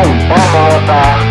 Obama